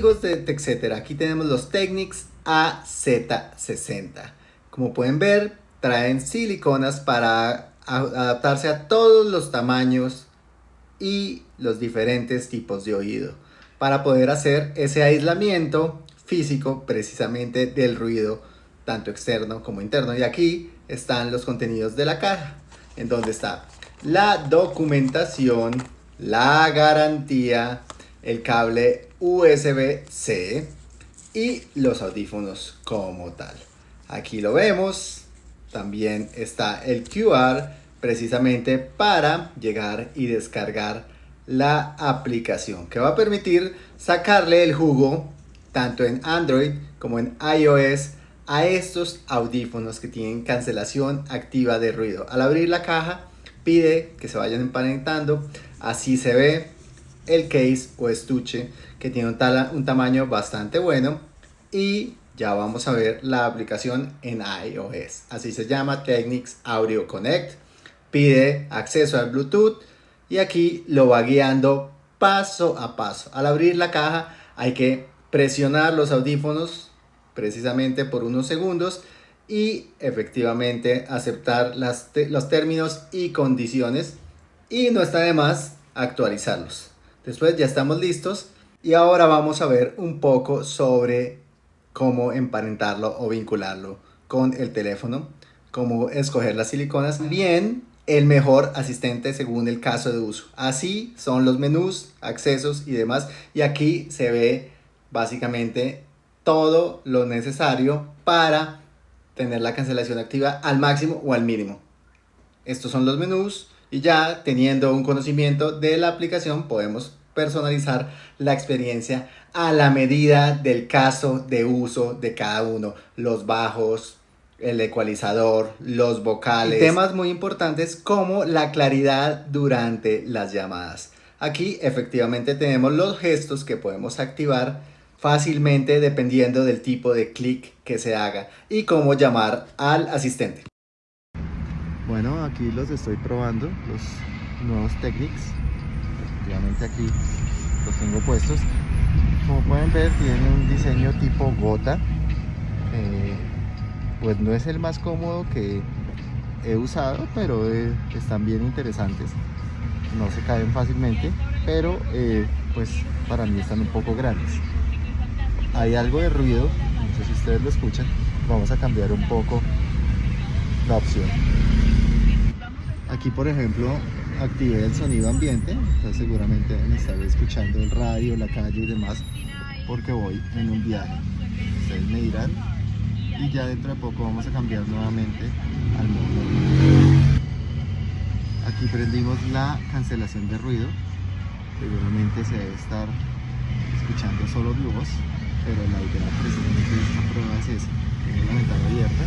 TechCetera, aquí tenemos los Technics AZ60. Como pueden ver, traen siliconas para adaptarse a todos los tamaños y los diferentes tipos de oído para poder hacer ese aislamiento físico precisamente del ruido tanto externo como interno y aquí están los contenidos de la caja en donde está la documentación la garantía el cable USB-C y los audífonos como tal. Aquí lo vemos. También está el QR precisamente para llegar y descargar la aplicación que va a permitir sacarle el jugo tanto en Android como en iOS a estos audífonos que tienen cancelación activa de ruido. Al abrir la caja pide que se vayan emparentando, así se ve el case o estuche que tiene un, un tamaño bastante bueno y ya vamos a ver la aplicación en iOS. Así se llama Technics Audio Connect pide acceso al Bluetooth y aquí lo va guiando paso a paso. Al abrir la caja hay que presionar los audífonos precisamente por unos segundos y efectivamente aceptar las los términos y condiciones y no está de más actualizarlos. Después ya estamos listos y ahora vamos a ver un poco sobre cómo emparentarlo o vincularlo con el teléfono, cómo escoger las siliconas. Bien, el mejor asistente según el caso de uso. Así son los menús, accesos y demás. Y aquí se ve básicamente todo lo necesario para tener la cancelación activa al máximo o al mínimo. Estos son los menús y ya teniendo un conocimiento de la aplicación podemos personalizar la experiencia a la medida del caso de uso de cada uno. Los bajos, el ecualizador, los vocales. Temas muy importantes como la claridad durante las llamadas. Aquí efectivamente tenemos los gestos que podemos activar fácilmente dependiendo del tipo de clic que se haga y cómo llamar al asistente. Bueno, aquí los estoy probando, los nuevos Technics. Efectivamente aquí los tengo puestos. Como pueden ver, tienen un diseño tipo gota. Eh, pues no es el más cómodo que he usado, pero eh, están bien interesantes. No se caen fácilmente, pero eh, pues para mí están un poco grandes. Hay algo de ruido, no sé si ustedes lo escuchan. Vamos a cambiar un poco la opción. Aquí por ejemplo activé el sonido ambiente, seguramente me estaré escuchando el radio, la calle y demás, porque voy en un viaje. Ustedes me dirán y ya dentro de poco vamos a cambiar nuevamente al modo aquí prendimos la cancelación de ruido. Seguramente se debe estar escuchando solo mi voz pero la idea precisamente de esta prueba es esa tengo la ventana abierta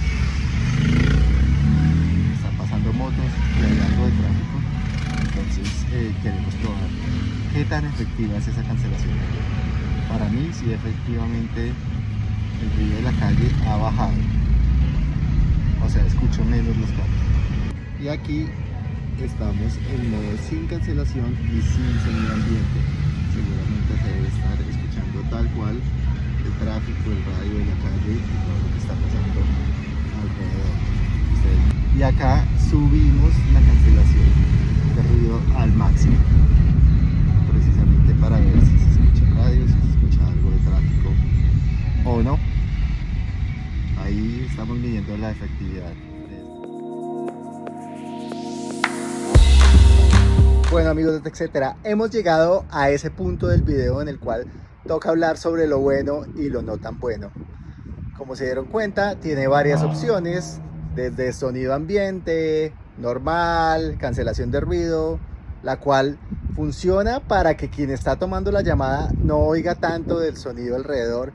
tan efectiva es esa cancelación. Para mí sí efectivamente el ruido de la calle ha bajado. O sea escucho menos los carros. Y aquí estamos en modo sin cancelación y sin sonido ambiente. Seguramente se debe estar escuchando tal cual el tráfico, el radio de la calle y todo lo que está pasando alrededor. Y acá subimos la cancelación de ruido al máximo la efectividad. Bueno amigos de TechCetera hemos llegado a ese punto del video en el cual toca hablar sobre lo bueno y lo no tan bueno. Como se dieron cuenta tiene varias opciones desde sonido ambiente normal cancelación de ruido la cual funciona para que quien está tomando la llamada no oiga tanto del sonido alrededor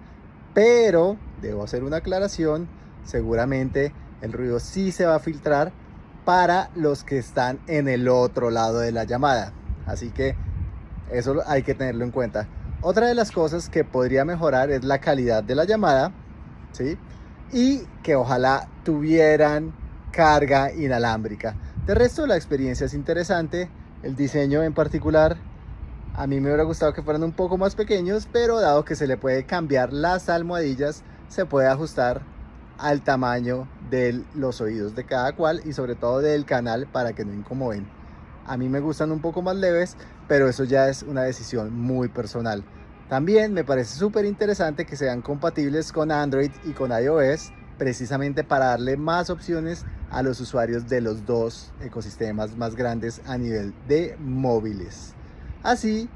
pero debo hacer una aclaración, seguramente el ruido sí se va a filtrar para los que están en el otro lado de la llamada. Así que eso hay que tenerlo en cuenta. Otra de las cosas que podría mejorar es la calidad de la llamada, ¿sí? Y que ojalá tuvieran carga inalámbrica. De resto la experiencia es interesante, el diseño en particular A mí me hubiera gustado que fueran un poco más pequeños, pero dado que se le puede cambiar las almohadillas, se puede ajustar al tamaño de los oídos de cada cual y sobre todo del canal para que no incomoden. A mí me gustan un poco más leves, pero eso ya es una decisión muy personal. También me parece súper interesante que sean compatibles con Android y con iOS, precisamente para darle más opciones a los usuarios de los dos ecosistemas más grandes a nivel de móviles. Así,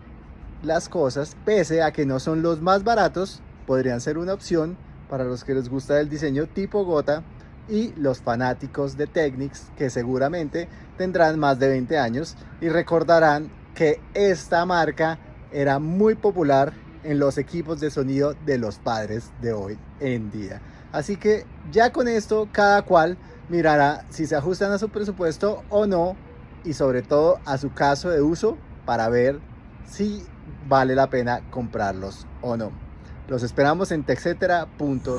las cosas, pese a que no son los más baratos, podrían ser una opción para los que les gusta el diseño tipo gota y los fanáticos de Technics que seguramente tendrán más de 20 años y recordarán que esta marca era muy popular en los equipos de sonido de los padres de hoy en día. Así que ya con esto cada cual mirará si se ajustan a su presupuesto o no y sobre todo a su caso de uso para ver si vale la pena comprarlos o no. Los esperamos en texetera.co.